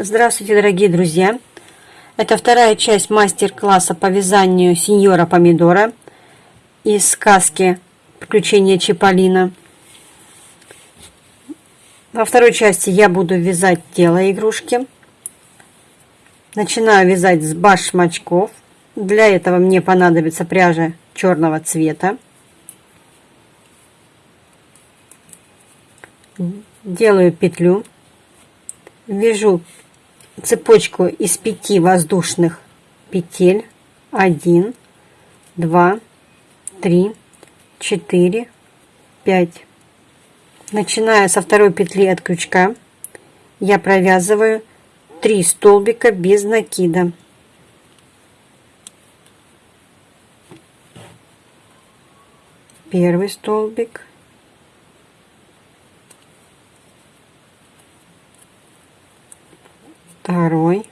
Здравствуйте, дорогие друзья! Это вторая часть мастер-класса по вязанию сеньора помидора из сказки «Приключения Чиполлино». Во второй части я буду вязать тело игрушки. Начинаю вязать с башмачков. Для этого мне понадобится пряжа черного цвета. Делаю петлю. Вяжу цепочку из пяти воздушных петель. Один, два, три, четыре, пять. Начиная со второй петли от крючка, я провязываю 3 столбика без накида. Первый столбик, второй,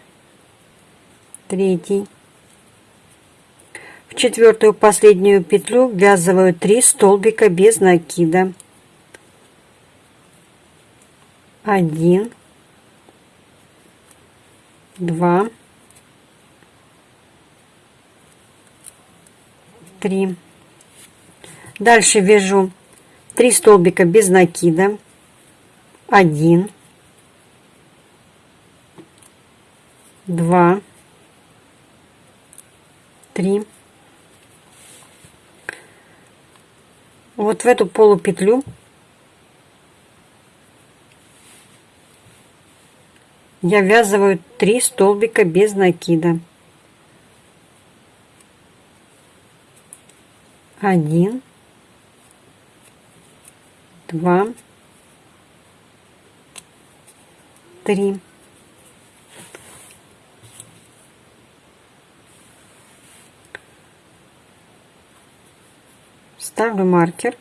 третий. В четвертую последнюю петлю ввязываю 3 столбика без накида. Один, два, три. Дальше вяжу 3 столбика без накида. Один, два, три. Вот в эту полупетлю я ввязываю 3 столбика без накида. Один, два, три. Ставлю маркер.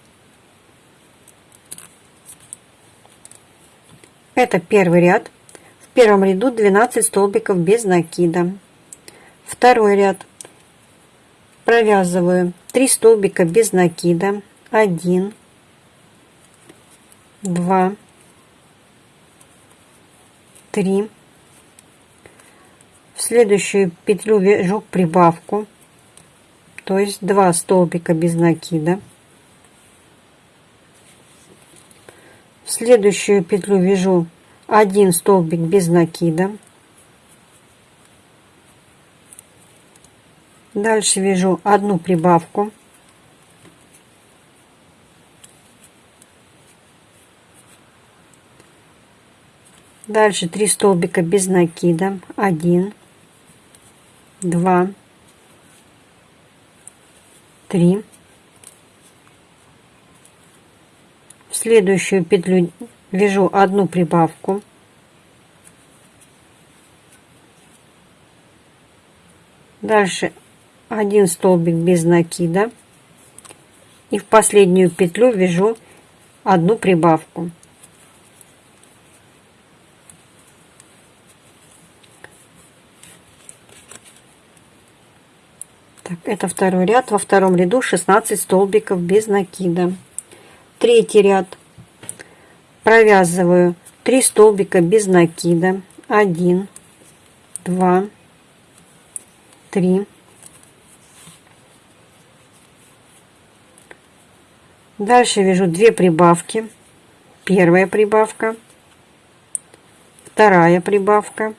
Это первый ряд. В первом ряду 12 столбиков без накида. Второй ряд. Провязываю 3 столбика без накида. 1, 2, 3. В следующую петлю вяжу прибавку то есть 2 столбика без накида. В следующую петлю вяжу 1 столбик без накида. Дальше вяжу одну прибавку. Дальше 3 столбика без накида. 1, 2, 3 в следующую петлю вяжу одну прибавку. Дальше один столбик без накида. И в последнюю петлю вяжу одну прибавку Так, это второй ряд. Во втором ряду 16 столбиков без накида. Третий ряд. Провязываю 3 столбика без накида. 1, 2, 3. Дальше вяжу 2 прибавки. Первая прибавка, вторая прибавка,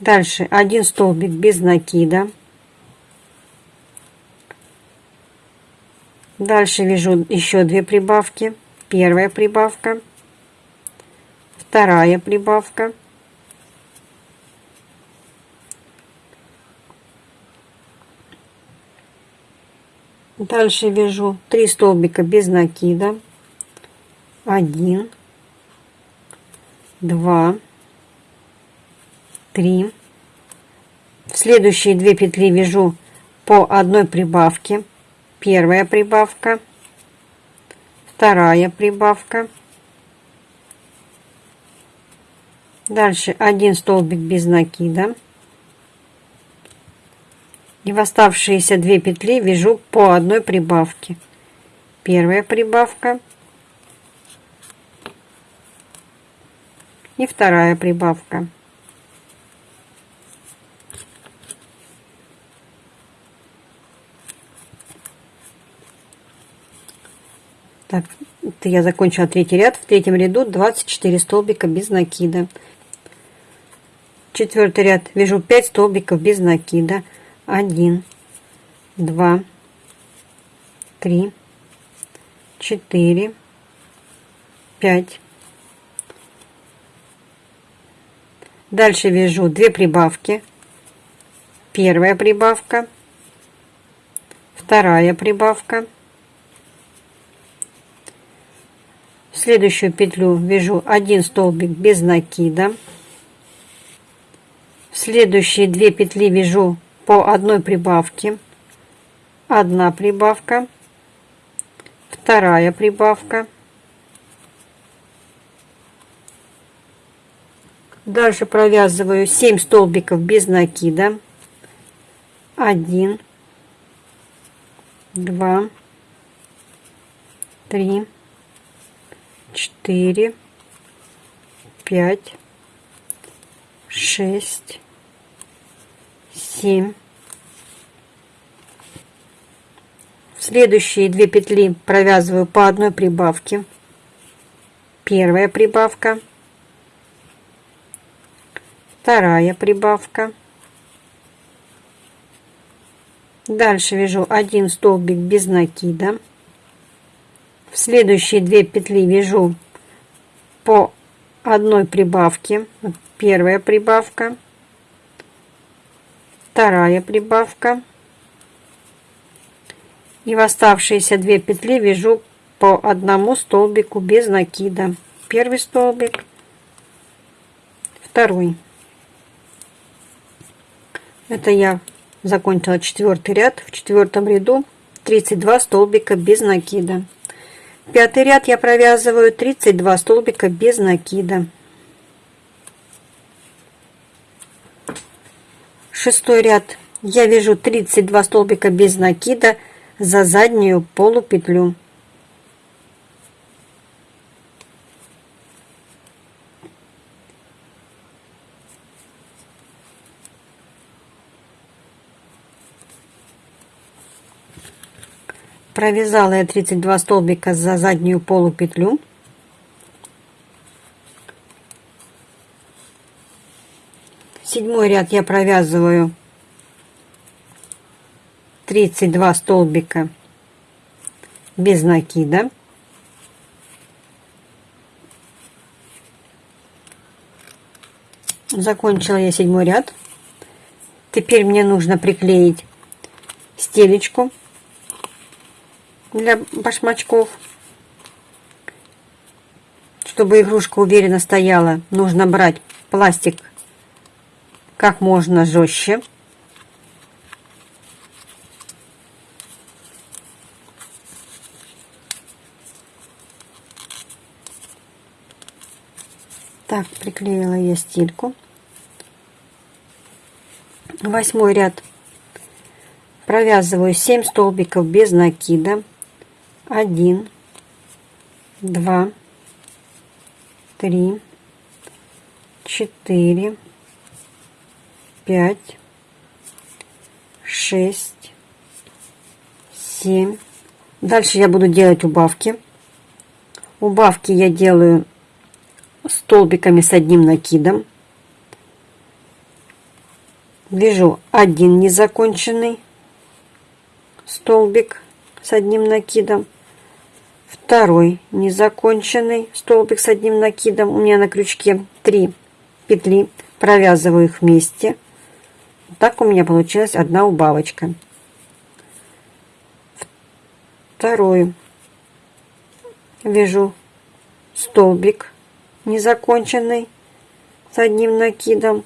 Дальше один столбик без накида. Дальше вяжу еще две прибавки. Первая прибавка, вторая прибавка. Дальше вяжу 3 столбика без накида. 1, 2, 3 в следующие две петли вяжу по одной прибавке. Первая прибавка. Вторая прибавка. Дальше один столбик без накида. И в оставшиеся две петли вяжу по одной прибавке. Первая прибавка. И вторая прибавка. Так, это я закончила третий ряд. В третьем ряду 24 столбика без накида. Четвертый ряд вяжу 5 столбиков без накида. 1, 2, 3, 4, 5. Дальше вяжу 2 прибавки. Первая прибавка, вторая прибавка. В следующую петлю вяжу один столбик без накида. В следующие две петли вяжу по одной прибавке. Одна прибавка, вторая прибавка. Дальше провязываю 7 столбиков без накида. 1, 2, 3, 4, 5, 6, 7. В следующие две петли провязываю по одной прибавке. Первая прибавка, вторая прибавка. Дальше вяжу один столбик без накида. В следующие две петли вяжу по одной прибавке. Первая прибавка, вторая прибавка. И в оставшиеся две петли вяжу по одному столбику без накида. Первый столбик, второй. Это я закончила четвертый ряд. В четвертом ряду 32 столбика без накида. Пятый ряд я провязываю 32 столбика без накида. Шестой ряд я вяжу 32 столбика без накида за заднюю полупетлю. Провязала я 32 столбика за заднюю полупетлю. Седьмой ряд я провязываю 32 столбика без накида. Закончила я седьмой ряд. Теперь мне нужно приклеить стелечку для башмачков. Чтобы игрушка уверенно стояла, нужно брать пластик как можно жестче. Так, приклеила я стельку. Восьмой ряд провязываю 7 столбиков без накида один, два, три, четыре, пять, шесть, семь. Дальше я буду делать убавки. Убавки я делаю столбиками с одним накидом. Вяжу один незаконченный столбик с одним накидом второй незаконченный столбик с одним накидом. У меня на крючке 3 петли. Провязываю их вместе. Так у меня получилась одна убавочка. Второй вяжу столбик незаконченный с одним накидом.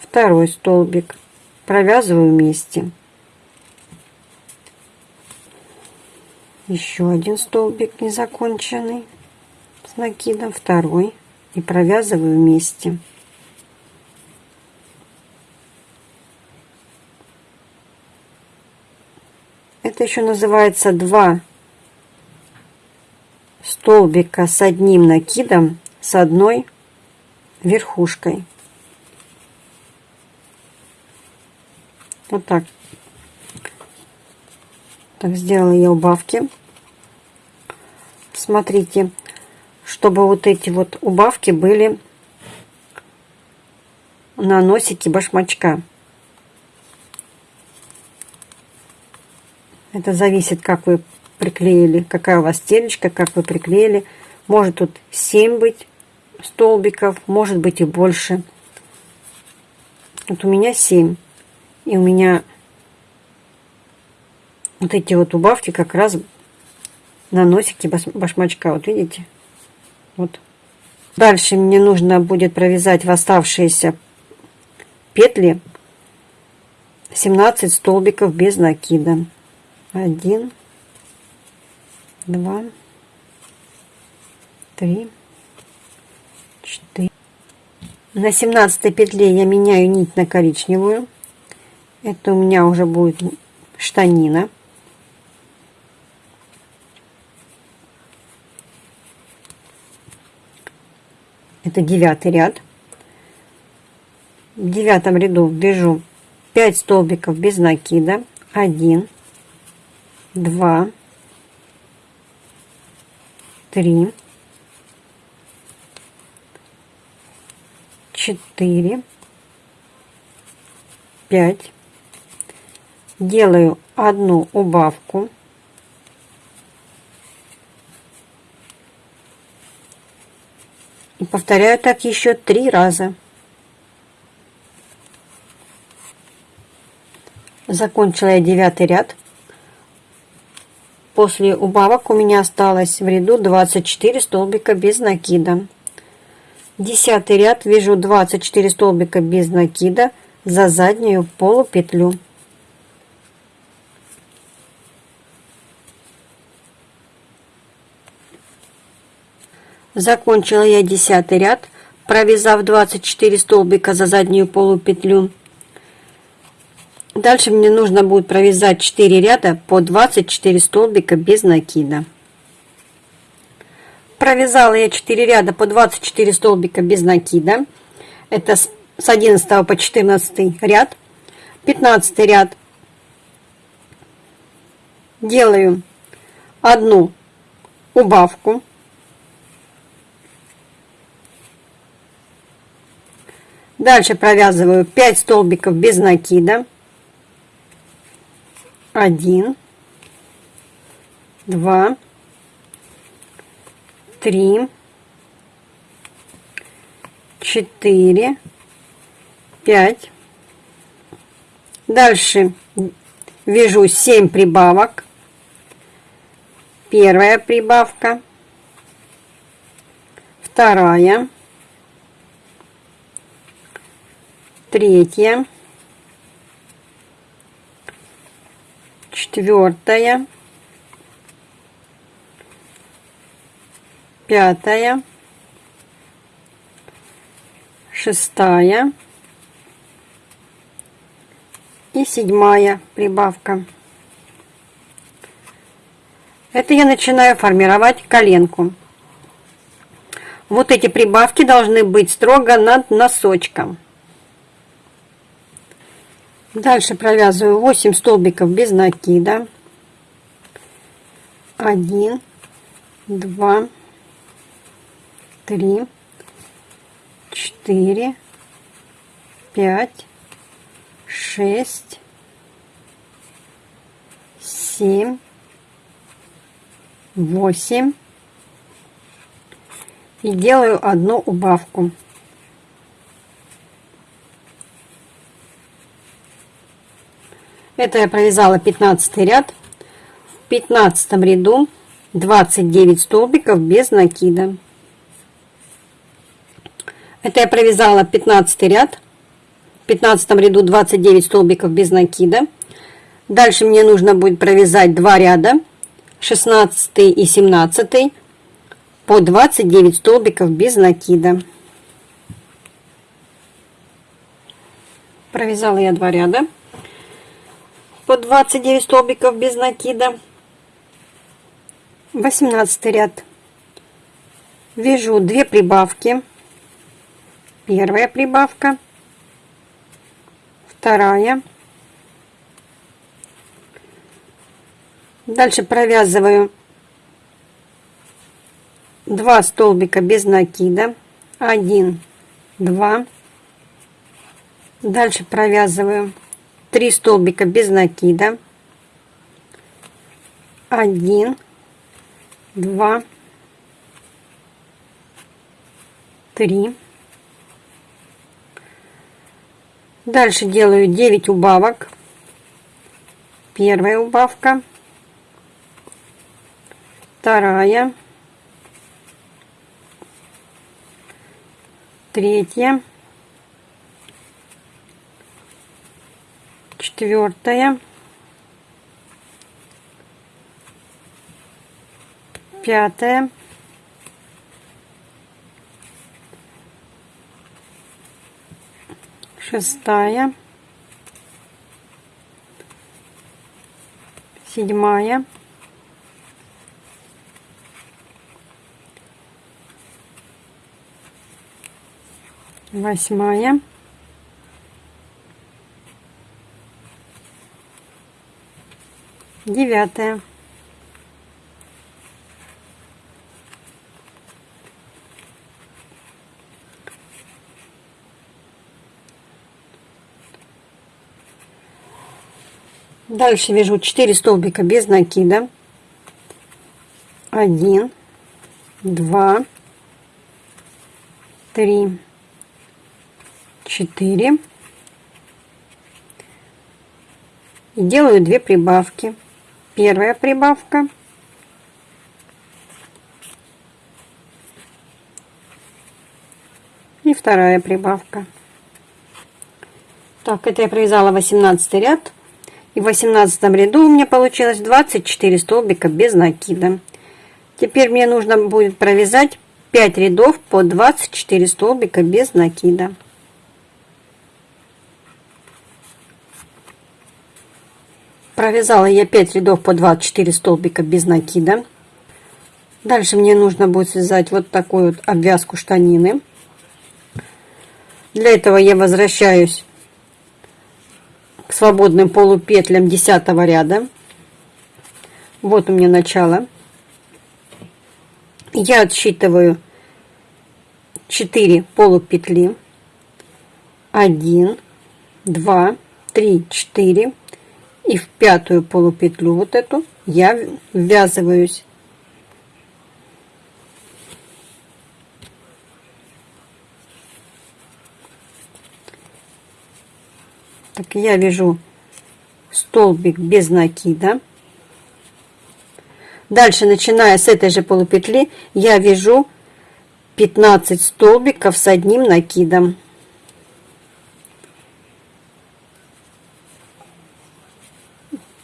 Второй столбик провязываю вместе. Еще один столбик незаконченный с накидом второй и провязываю вместе это еще называется два столбика с одним накидом с одной верхушкой. Вот так. Так, сделала я убавки. Смотрите, чтобы вот эти вот убавки были на носике башмачка. Это зависит, как вы приклеили, какая у вас стелечка, как вы приклеили. Может тут 7 быть столбиков, может быть и больше. Вот у меня 7. И у меня вот эти вот убавки как раз на носике башмачка. Вот видите? Вот. Дальше мне нужно будет провязать в оставшиеся петли 17 столбиков без накида. 1, 2, 3, 4. На 17 петле я меняю нить на коричневую. Это у меня уже будет штанина. Это девятый ряд. В девятом ряду вяжу 5 столбиков без накида. 1, 2, 3, 4, 5. Делаю одну убавку. И повторяю так еще три раза. Закончила я девятый ряд. После убавок у меня осталось в ряду 24 столбика без накида. Десятый ряд вяжу 24 столбика без накида за заднюю полупетлю. Закончила я десятый ряд, провязав 24 столбика за заднюю полупетлю. Дальше мне нужно будет провязать 4 ряда по 24 столбика без накида. Провязала я 4 ряда по 24 столбика без накида. Это с 11 по 14 ряд. 15 ряд делаю одну убавку. Дальше провязываю 5 столбиков без накида один, два, три, четыре, пять. Дальше вяжу 7 прибавок. Первая прибавка, вторая, третья, четвертая, пятая, шестая и седьмая прибавка. Это я начинаю формировать коленку. Вот эти прибавки должны быть строго над носочком. Дальше провязываю 8 столбиков без накида. 1, 2, 3, 4, 5, 6, 7, 8 и делаю одну убавку. Это я провязала 15 ряд. В 15 ряду 29 столбиков без накида. Это я провязала 15 ряд. В 15 ряду 29 столбиков без накида. Дальше мне нужно будет провязать 2 ряда, 16 и 17, по 29 столбиков без накида. Провязала я 2 ряда по 29 столбиков без накида. 18 ряд. Вяжу 2 прибавки. первая прибавка, вторая. Дальше провязываю 2 столбика без накида, 1, 2. Дальше провязываю 3 столбика без накида, 1, 2, 3. Дальше делаю 9 убавок. Первая убавка, вторая, третья, четвертая, пятая, шестая, седьмая, восьмая, девятая. Дальше вяжу 4 столбика без накида. 1, 2, 3, 4. И делаю 2 прибавки. Первая прибавка. И вторая прибавка. Так, это я провязала 18 ряд. И в 18 ряду у меня получилось 24 столбика без накида. Теперь мне нужно будет провязать 5 рядов по 24 столбика без накида. Провязала я 5 рядов по 24 столбика без накида. Дальше мне нужно будет связать вот такую вот обвязку штанины. Для этого я возвращаюсь к свободным полупетлям 10 ряда. Вот у меня начало. Я отсчитываю 4 полупетли. 1, 2, 3, 4. И в пятую полупетлю вот эту я ввязываюсь. Так, я вяжу столбик без накида. Дальше, начиная с этой же полупетли, я вяжу 15 столбиков с одним накидом.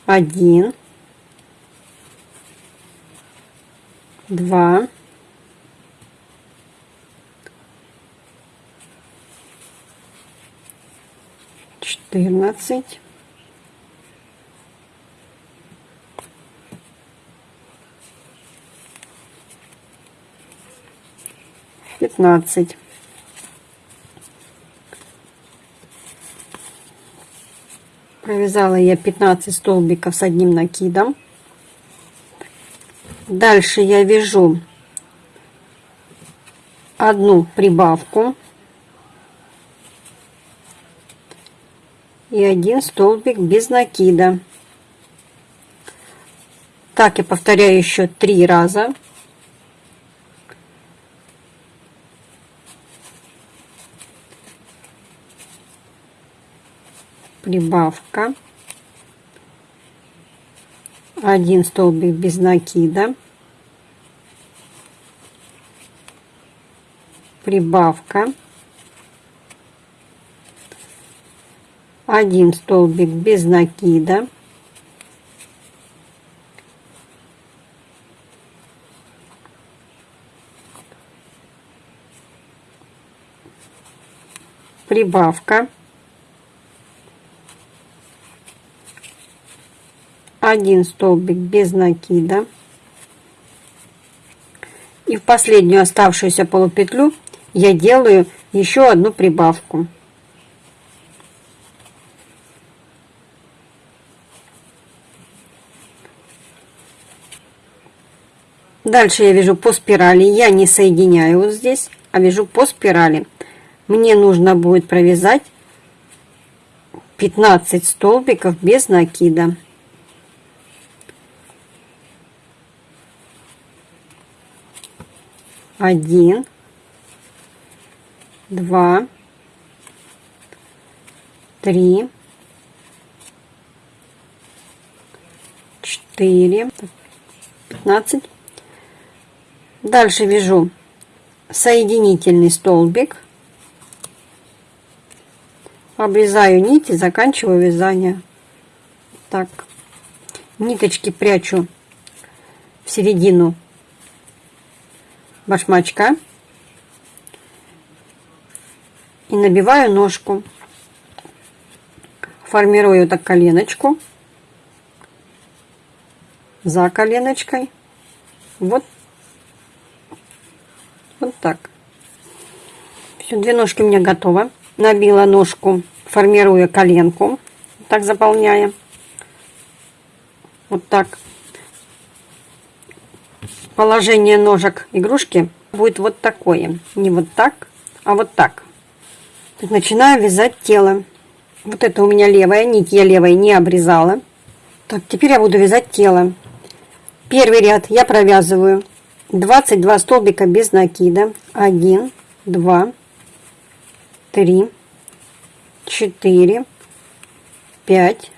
Один, два, четырнадцать, пятнадцать. Провязала я 15 столбиков с одним накидом. Дальше я вяжу одну прибавку и один столбик без накида. Так я повторяю еще три раза. Прибавка. Один столбик без накида. Прибавка. один столбик без накида прибавка один столбик без накида и в последнюю оставшуюся полупетлю я делаю еще одну прибавку. Дальше я вяжу по спирали. Я не соединяю вот здесь, а вяжу по спирали. Мне нужно будет провязать 15 столбиков без накида. Один, два, три, четыре, пятнадцать. Дальше вяжу соединительный столбик. Обрезаю нить и заканчиваю вязание. Так. Ниточки прячу в середину башмачка. И набиваю ножку. Формирую так коленочку. За коленочкой. Вот вот так. Все, две ножки у меня готовы. Набила ножку, формируя коленку. Так заполняя. Вот так. Положение ножек игрушки будет вот такое. Не вот так, а вот так. Начинаю вязать тело. Вот это у меня левая нить, я левой не обрезала. Так, теперь я буду вязать тело. Первый ряд я провязываю 22 столбика без накида 1 2 3 4 5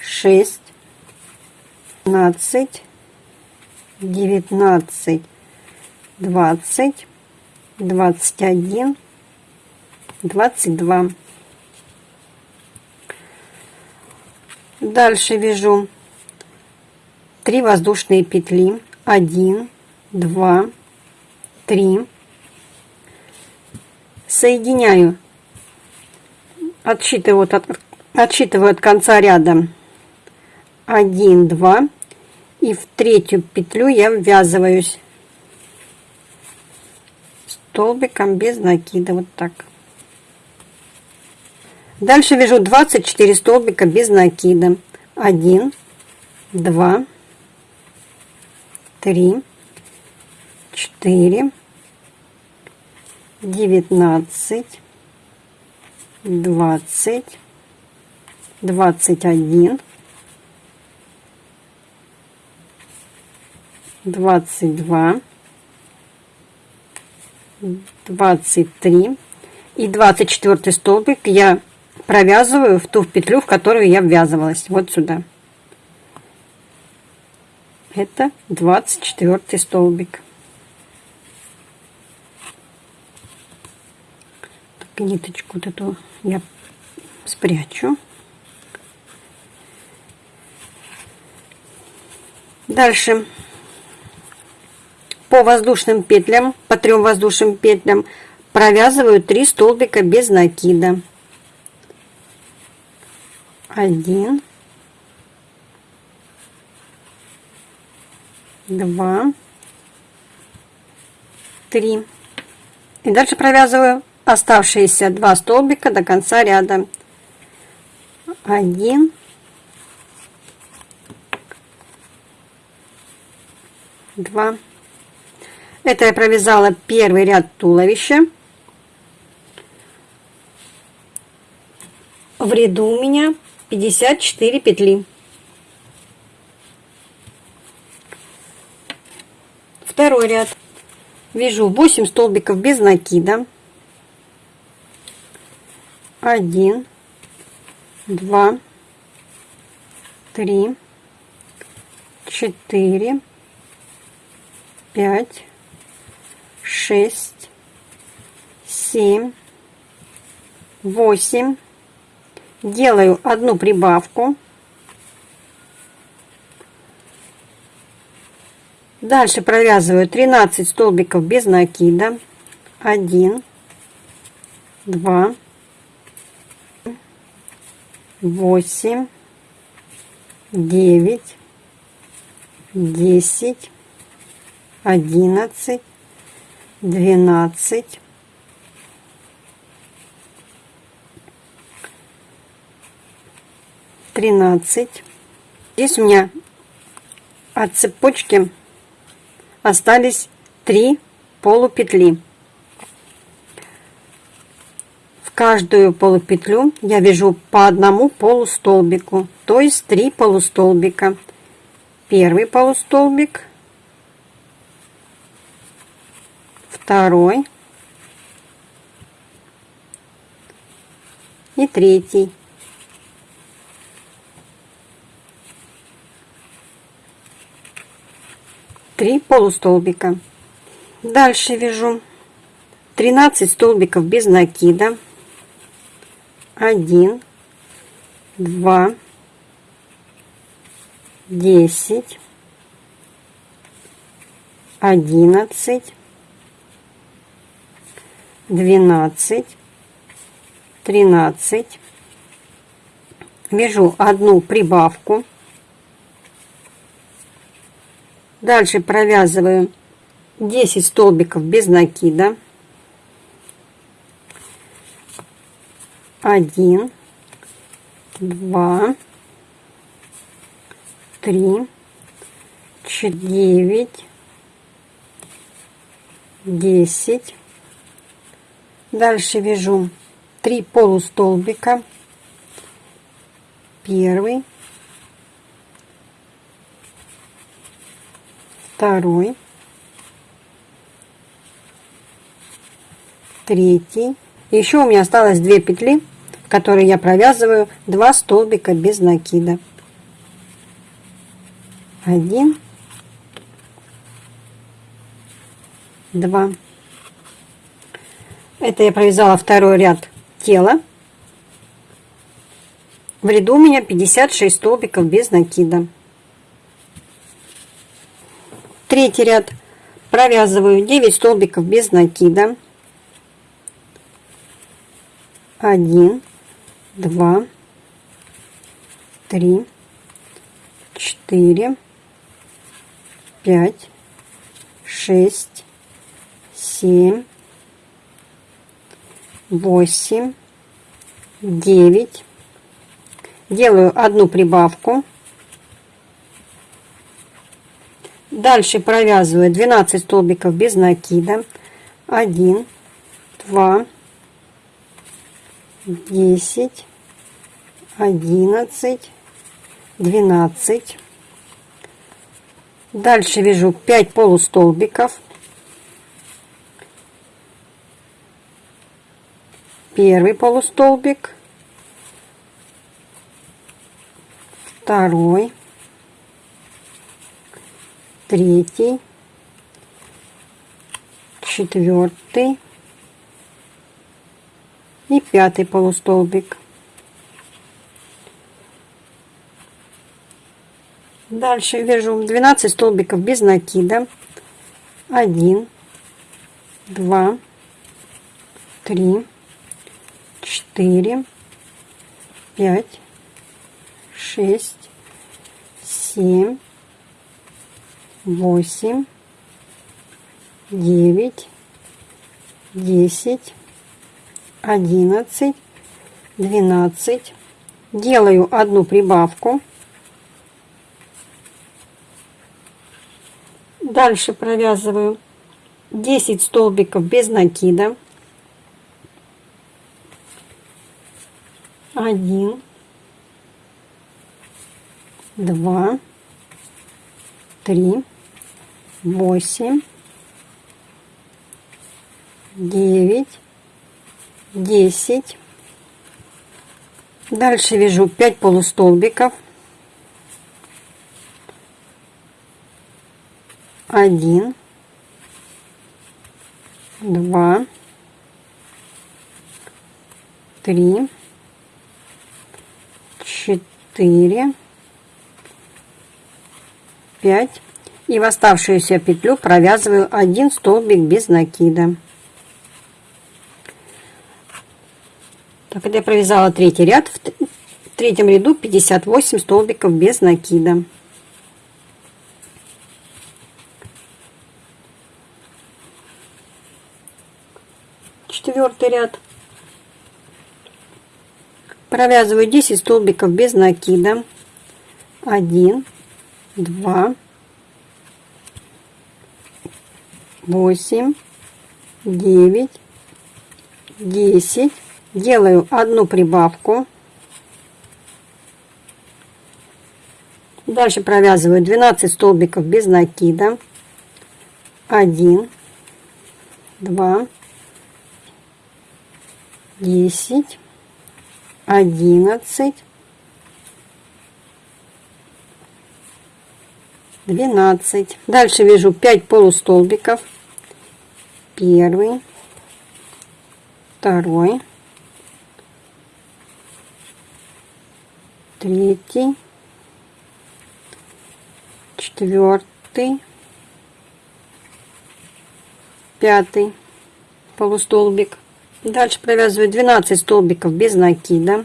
6 15 19 20 21 22 дальше вяжу 3 воздушные петли. 1 два, три. Соединяю, отсчитываю от, отсчитываю от конца ряда. Один, два, и в третью петлю я ввязываюсь столбиком без накида, вот так. Дальше вяжу 24 столбика без накида. 1, 2, 3, четыре, девятнадцать, двадцать, двадцать один, двадцать два, двадцать три и двадцать четвертый столбик я провязываю в ту петлю, в которую я ввязывалась, вот сюда. Это двадцать четвертый столбик. ниточку вот эту я спрячу. Дальше по воздушным петлям, по трем воздушным петлям провязываю 3 столбика без накида. Один, два, три. И дальше провязываю оставшиеся два столбика до конца ряда. Один, два. Это я провязала первый ряд туловища. В ряду у меня 54 петли. Второй ряд. Вяжу 8 столбиков без накида один, два, три, четыре, пять, шесть, семь, восемь. Делаю одну прибавку. Дальше провязываю 13 столбиков без накида. 1, 2, восемь, девять, десять, одиннадцать, 12, 13. Здесь у меня от цепочки остались 3 полупетли. В каждую полупетлю я вяжу по одному полустолбику, то есть 3 полустолбика. Первый полустолбик – второй и третий. Три полустолбика. Дальше вяжу 13 столбиков без накида. 1, 2, 10, 11, 12, 13. Вяжу одну прибавку. Дальше провязываю 10 столбиков без накида. 1, 2, 3, 9, 10. Дальше вяжу 3 полустолбика. Первый, второй, третий. Еще у меня осталось две петли, в которые я провязываю 2 столбика без накида. Один, два. Это я провязала второй ряд тела. В ряду у меня 56 столбиков без накида. Третий ряд провязываю 9 столбиков без накида. 1, 2, 3, 4, 5, 6, 7, восемь, девять. Делаю одну прибавку. Дальше провязываю 12 столбиков без накида. 1, 2, 10, 11, 12. Дальше вяжу 5 полустолбиков. Первый полустолбик, второй, третий, четвертый и пятый полустолбик. Дальше вяжу 12 столбиков без накида. 1, 2, 3, четыре, пять, шесть, семь, восемь, девять, десять, одиннадцать, двенадцать. Делаю одну прибавку. Дальше провязываю 10 столбиков без накида. Один, два, три, восемь, девять, десять. Дальше вяжу 5 полустолбиков. Один, два, три, четыре, пять. И в оставшуюся петлю провязываю один столбик без накида. Так, это я провязала третий ряд. В третьем ряду 58 столбиков без накида. Четвертый ряд Провязываю 10 столбиков без накида. 1, 2, 8, 9, 10. Делаю одну прибавку. Дальше провязываю 12 столбиков без накида. 1, 2, 10, 11, 12. Дальше вяжу 5 полустолбиков. Первый, второй, третий, четвертый, пятый полустолбик. Дальше провязываю 12 столбиков без накида.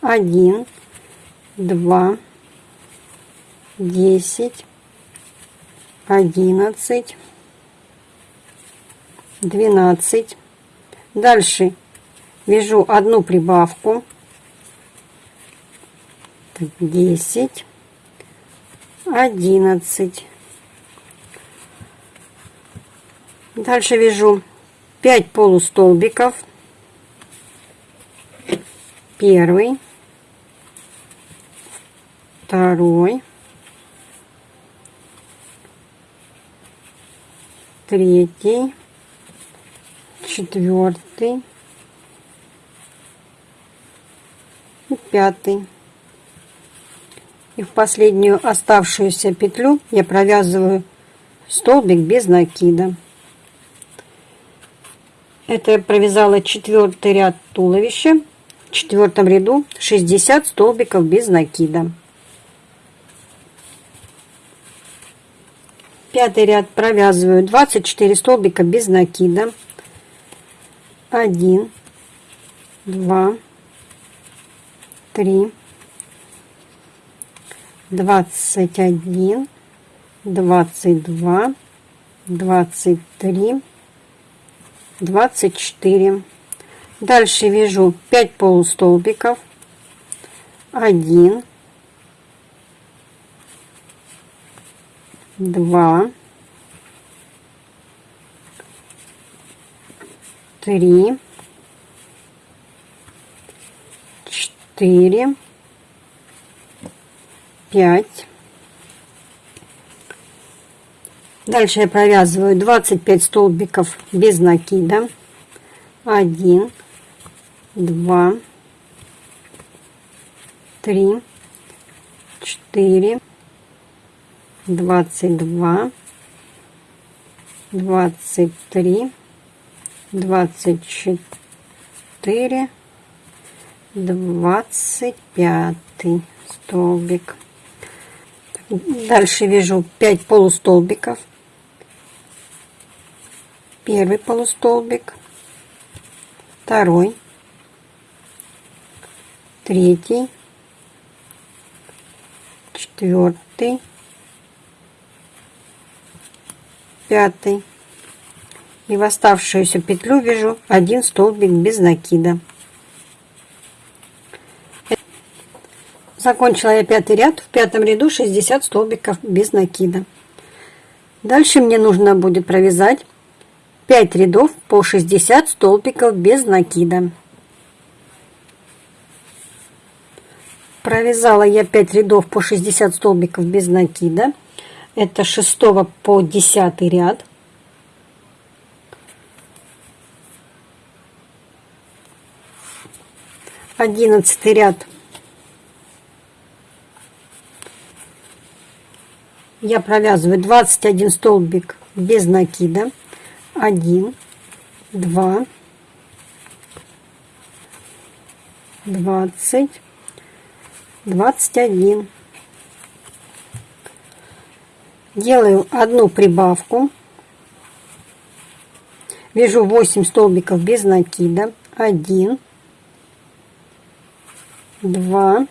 1, 2, 10, 11, 12. Дальше вяжу одну прибавку. 10, 11. Дальше вяжу 5 полустолбиков. Первый, второй, третий, четвертый и пятый. И в последнюю оставшуюся петлю я провязываю столбик без накида. Это я провязала четвертый ряд туловища. В четвертом ряду 60 столбиков без накида. Пятый ряд провязываю 24 столбика без накида. 1, 2, 3, 21, 22, 23, 24. Дальше вяжу 5 полустолбиков. 1, 2, 3, 4, 5. Дальше я провязываю 25 столбиков без накида. 1, 2, 3, 4, 22, 23, 24, 25 столбик. Дальше вяжу 5 полустолбиков. Первый полустолбик, второй, третий, четвертый, пятый. И в оставшуюся петлю вяжу один столбик без накида. Закончила я пятый ряд. В пятом ряду 60 столбиков без накида. Дальше мне нужно будет провязать 5 рядов по 60 столбиков без накида. Провязала я 5 рядов по 60 столбиков без накида. Это 6 по 10 ряд. Одиннадцатый ряд я провязываю 21 столбик без накида. 1, 2, 20, 21. Делаю одну прибавку. Вяжу 8 столбиков без накида. 1, 2,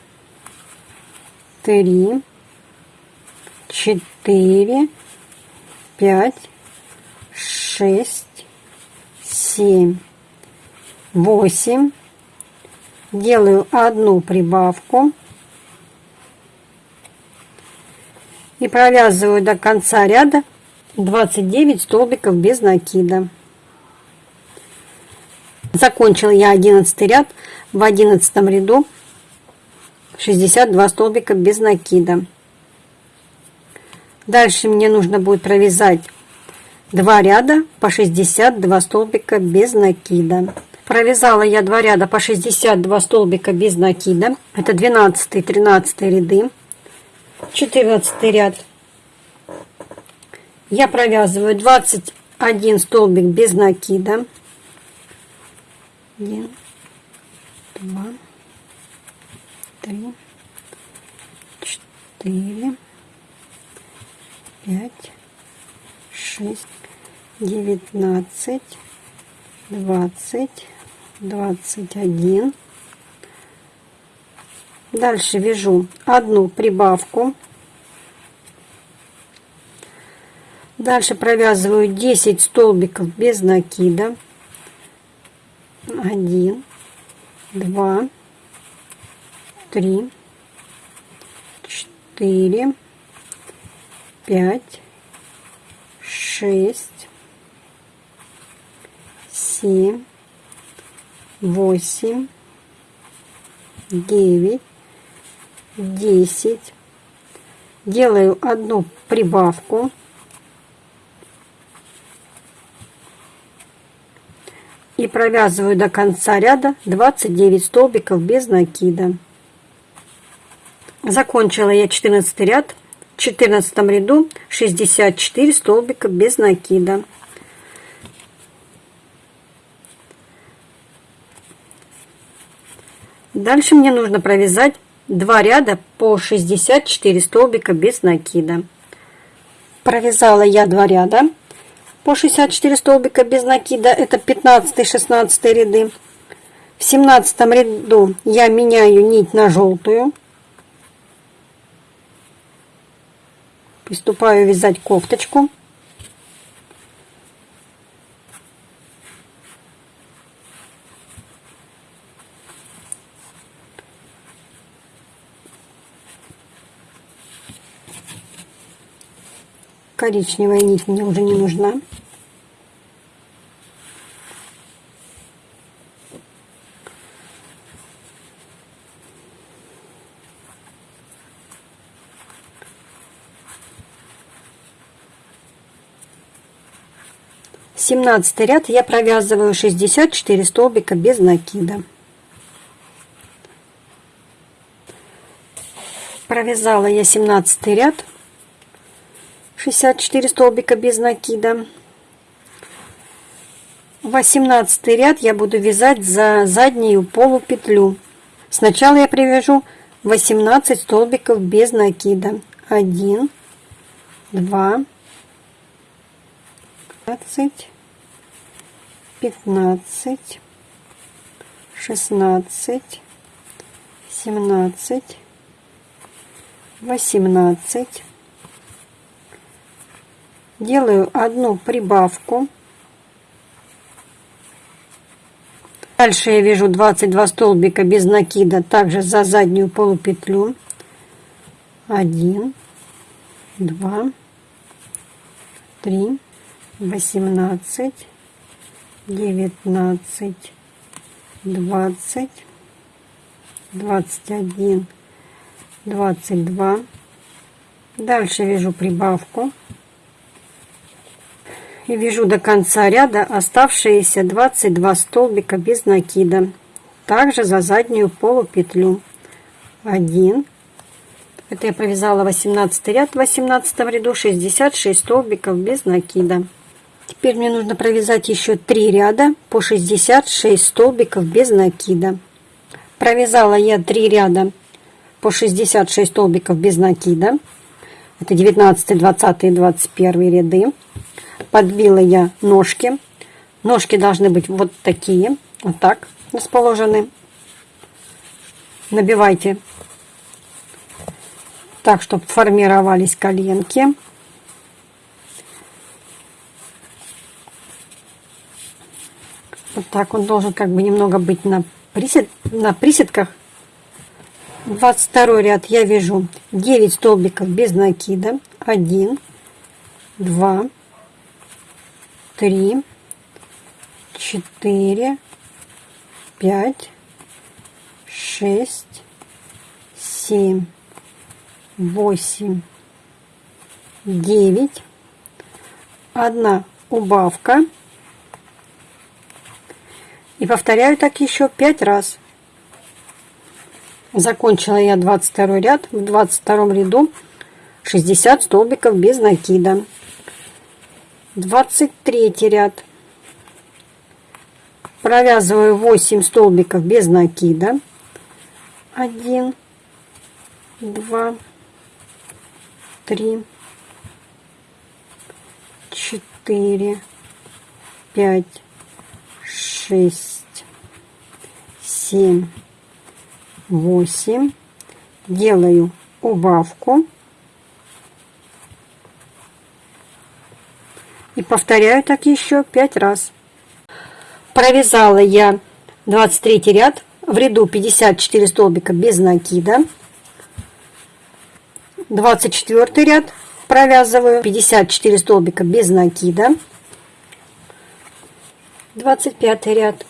3, 4, 5, шесть, семь, восемь, делаю одну прибавку и провязываю до конца ряда 29 столбиков без накида. Закончил я 11 ряд в 11 ряду 62 столбика без накида. Дальше мне нужно будет провязать 2 ряда по 62 столбика без накида. Провязала я 2 ряда по 62 столбика без накида. Это 12 13 ряды. 14 ряд. Я провязываю 21 столбик без накида. 1, 2, 3, 4, 5, 6, 19, 20, 21. Дальше вяжу одну прибавку. Дальше провязываю 10 столбиков без накида. 1, 2, 3, 4, 5, 6, 7, 8, 9, 10. Делаю одну прибавку. И провязываю до конца ряда 29 столбиков без накида. Закончила я 14 ряд. В 14 ряду 64 столбика без накида. Дальше мне нужно провязать 2 ряда по 64 столбика без накида. Провязала я 2 ряда по 64 столбика без накида. Это 15-16 ряды. В 17 ряду я меняю нить на желтую. Приступаю вязать кофточку. Коричневая нить мне уже не нужна. 17 ряд я провязываю 64 столбика без накида. Провязала я 17 ряд 64 столбика без накида. 18 ряд я буду вязать за заднюю полупетлю. Сначала я привяжу 18 столбиков без накида. 1, 2, 15, пятнадцать, шестнадцать, семнадцать, восемнадцать. Делаю одну прибавку. Дальше я вяжу 22 столбика без накида, также за заднюю полупетлю. 1, 2, 3, 18, девятнадцать, двадцать, двадцать один, двадцать два. Дальше вяжу прибавку и вяжу до конца ряда оставшиеся 22 столбика без накида. Также за заднюю полупетлю. 1. Это я провязала 18 ряд в 18 ряду 66 столбиков без накида. Теперь мне нужно провязать еще 3 ряда по 66 столбиков без накида. Провязала я 3 ряда по 66 столбиков без накида. Это 19, 20 и 21 ряды. Подбила я ножки. Ножки должны быть вот такие, вот так расположены. Набивайте так, чтобы формировались коленки. Вот так он должен как бы немного быть на присед, на приседках 22 ряд я вяжу 9 столбиков без накида 1 2 3 4 5 6 7 8 9 одна убавка. И повторяю так еще 5 раз. Закончила я 22 ряд. В 22 ряду 60 столбиков без накида 23 ряд. Провязываю 8 столбиков без накида. 1 2 3 4 5 6 7 8 делаю убавку и повторяю так еще 5 раз. Провязала я 23 ряд в ряду 54 столбика без накида. 24 ряд провязываю 54 столбика без накида. 25 ряд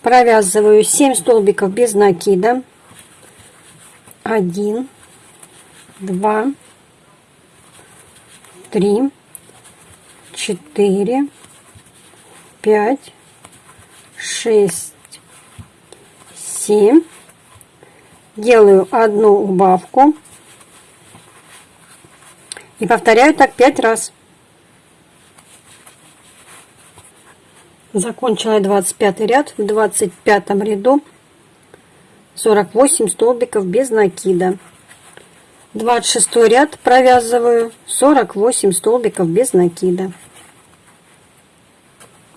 провязываю 7 столбиков без накида. 1 2 3 4 5 6 7 делаю одну убавку и повторяю так 5 раз Закончила 25 ряд. В 25 ряду 48 столбиков без накида. 26 ряд провязываю 48 столбиков без накида.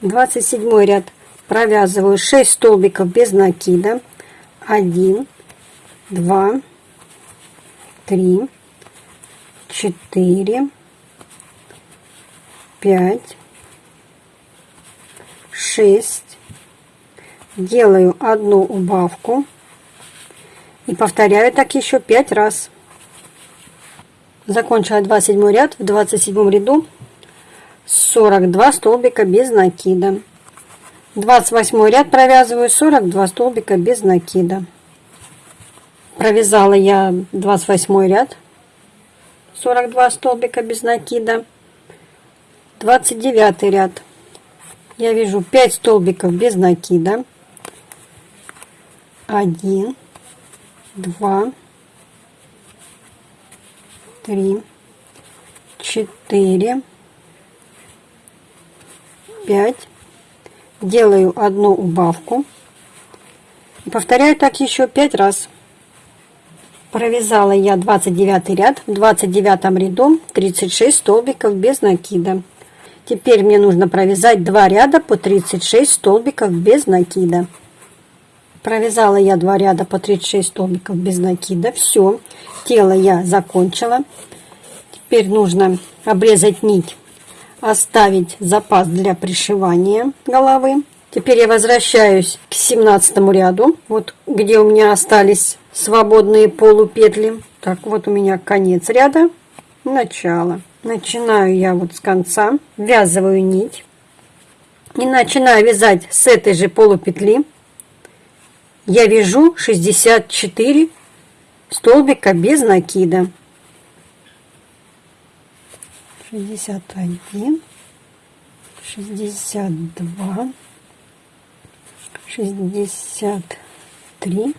27 ряд. Провязываю 6 столбиков без накида. 1, 2, 3, 4, 5, 6 делаю одну убавку. И повторяю так еще 5 раз. Закончила 27 ряд. В 27 ряду 42 столбика без накида. 28 ряд провязываю 42 столбика без накида. Провязала я 28 ряд 42 столбика без накида. 29 ряд. Я вижу 5 столбиков без накида. 1 2 3 4 5 делаю одну убавку повторяю так еще 5 раз провязала я 29 ряд в 29 ряду 36 столбиков без накида Теперь мне нужно провязать два ряда по 36 столбиков без накида. Провязала я два ряда по 36 столбиков без накида. Все, тело я закончила. Теперь нужно обрезать нить, оставить запас для пришивания головы. Теперь я возвращаюсь к 17 ряду, вот где у меня остались свободные полупетли. Так, вот у меня конец ряда, начало. Начинаю я вот с конца, ввязываю нить и начинаю вязать с этой же полупетли. Я вяжу 64 столбика без накида. 61, 62, 63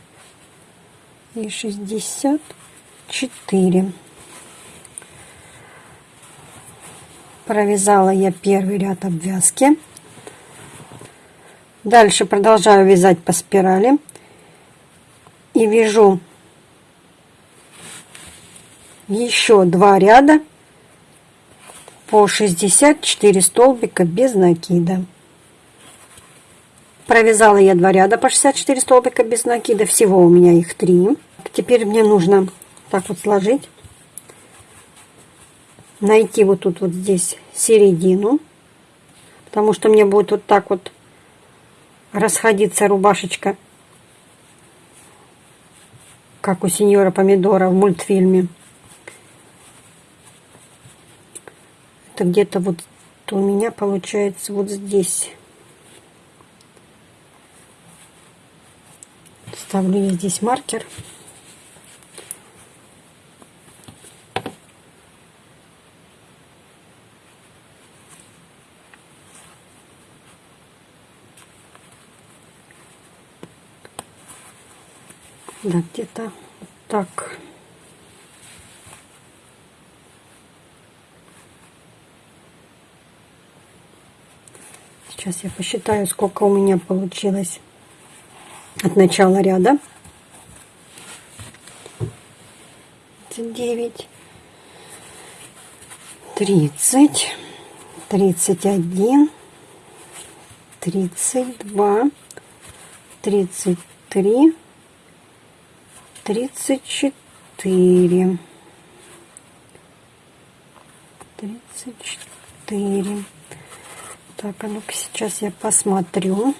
и 64. провязала я первый ряд обвязки. Дальше продолжаю вязать по спирали. И вяжу еще два ряда по 64 столбика без накида. Провязала я два ряда по 64 столбика без накида. Всего у меня их три. Теперь мне нужно так вот сложить. Найти вот тут вот здесь середину, потому что мне будет вот так вот расходиться рубашечка как у сеньора Помидора в мультфильме. Это где-то вот у меня получается вот здесь. Ставлю я здесь маркер. Да, где-то так. Сейчас я посчитаю, сколько у меня получилось от начала ряда. 29, 30, 31, 32, 33, 34, 34. Так, а ну-ка сейчас я посмотрю.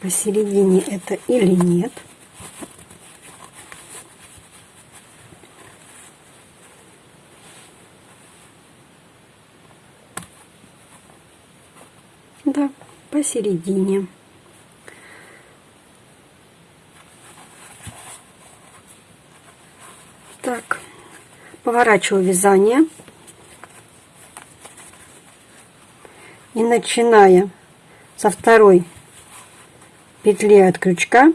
Посередине это или нет. Да, посередине. Так, поворачиваю вязание. И начиная со второй петли от крючка,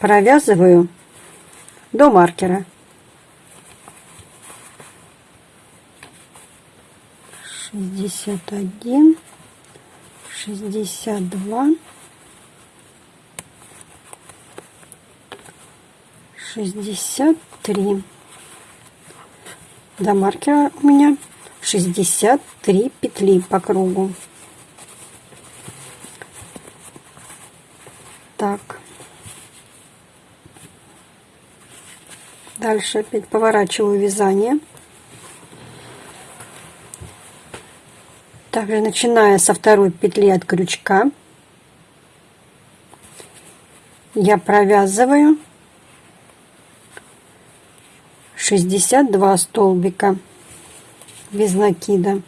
провязываю до маркера. Шестьдесят один шестьдесят два, шестьдесят три. До маркера у меня шестьдесят три петли по кругу. Так. Дальше опять поворачиваю вязание. Также начиная со второй петли от крючка, я провязываю 62 столбика без накида.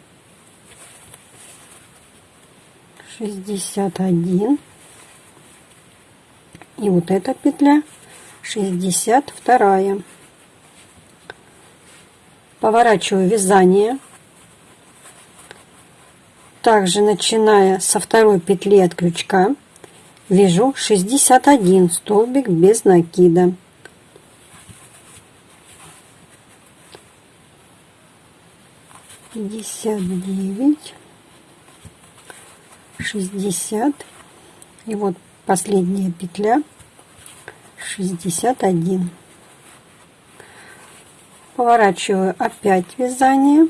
61 и вот эта петля. 62 поворачиваю вязание. Также начиная со второй петли от крючка вяжу 61 столбик без накида пятьдесят девять шестьдесят. И вот последняя петля шестьдесят один. Поворачиваю опять вязание.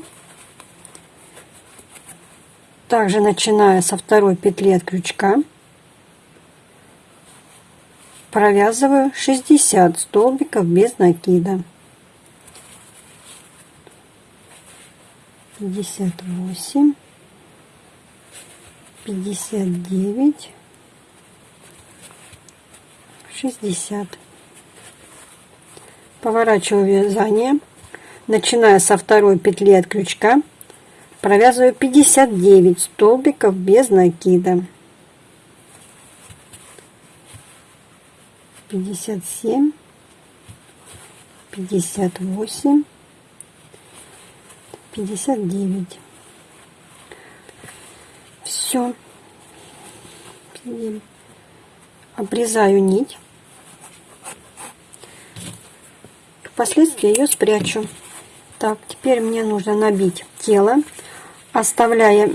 Также начиная со второй петли от крючка провязываю 60 столбиков без накида 58 59 60 поворачиваю вязание начиная со второй петли от крючка провязываю 59 столбиков без накида. 57 58 59 все обрезаю нить. Впоследствии ее спрячу. Так теперь мне нужно набить тело оставляя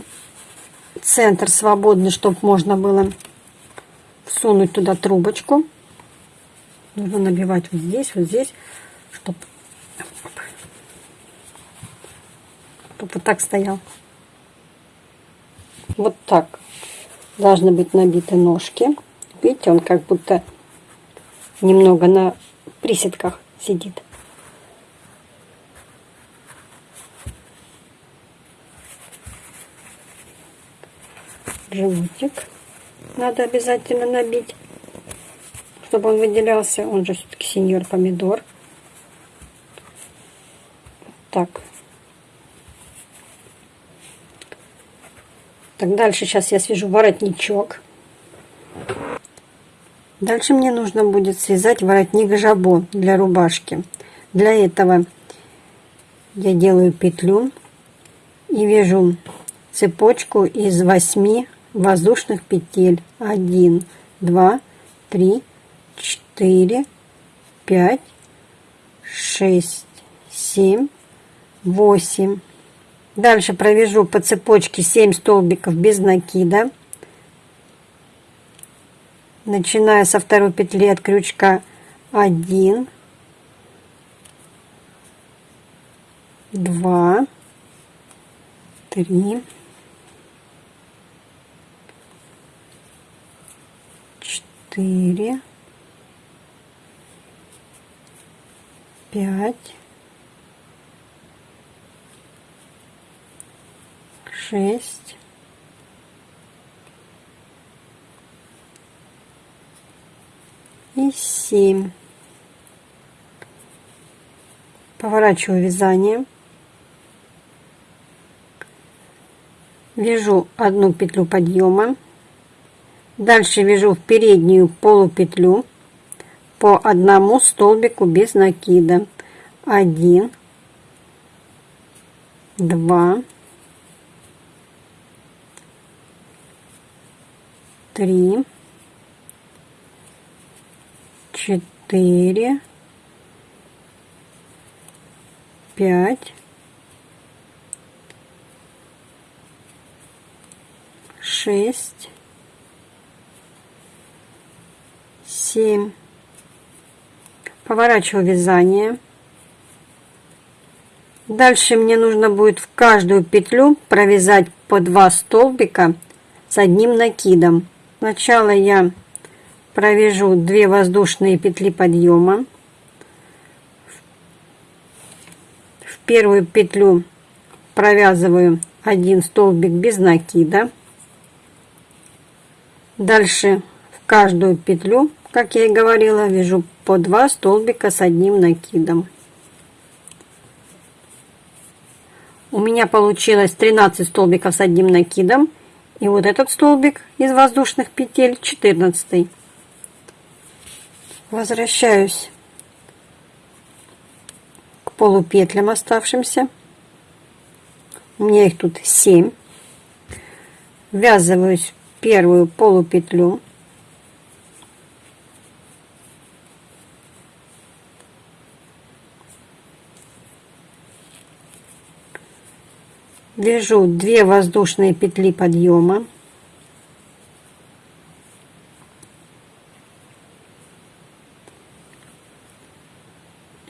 центр свободный, чтобы можно было всунуть туда трубочку. Нужно набивать вот здесь, вот здесь, чтобы, чтобы вот так стоял. Вот так должны быть набиты ножки. Видите, он как будто немного на приседках сидит. животик надо обязательно набить, чтобы он выделялся. Он же все-таки сеньор помидор. Так. Так, дальше сейчас я свяжу воротничок. Дальше мне нужно будет связать воротник жабо для рубашки. Для этого я делаю петлю и вяжу цепочку из 8 воздушных петель. 1, 2, 3, 4, 5, 6, 7, 8. Дальше провяжу по цепочке 7 столбиков без накида. Начиная со второй петли от крючка 1 2 3 4 5 6 и 7. Поворачиваю вязание. Вяжу одну петлю подъема. Дальше вяжу в переднюю полупетлю по одному столбику без накида. 1, 2, 3, четыре, пять, шесть, семь. Поворачиваю вязание. Дальше мне нужно будет в каждую петлю провязать по два столбика с одним накидом. Сначала я провяжу 2 воздушные петли подъема. В первую петлю провязываю один столбик без накида. Дальше в каждую петлю как я и говорила вяжу по 2 столбика с одним накидом. У меня получилось 13 столбиков с одним накидом и вот этот столбик из воздушных петель 14 возвращаюсь к полупетлям оставшимся. У меня их тут 7 ввязываюсь в первую полупетлю вяжу 2 воздушные петли подъема.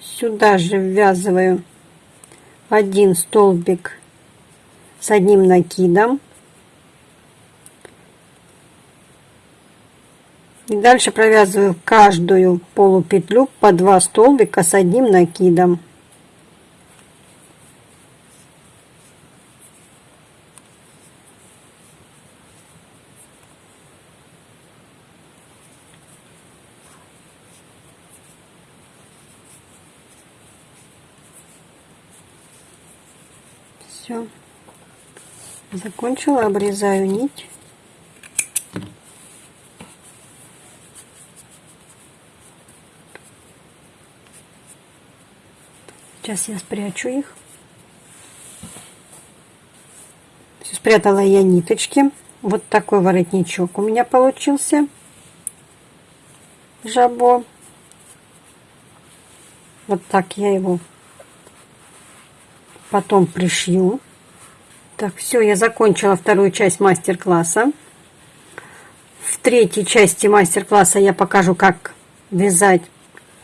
Сюда же ввязываю один столбик с одним накидом. И дальше провязываю каждую полупетлю по два столбика с одним накидом Все. Закончила, обрезаю нить. Сейчас я спрячу их. Все, спрятала я ниточки. Вот такой воротничок у меня получился. Жабо. Вот так я его потом пришью. Так, все, я закончила вторую часть мастер-класса. В третьей части мастер-класса я покажу, как вязать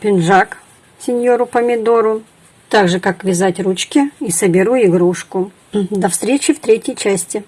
пинжак сеньору помидору. Также, как вязать ручки и соберу игрушку. До встречи в третьей части.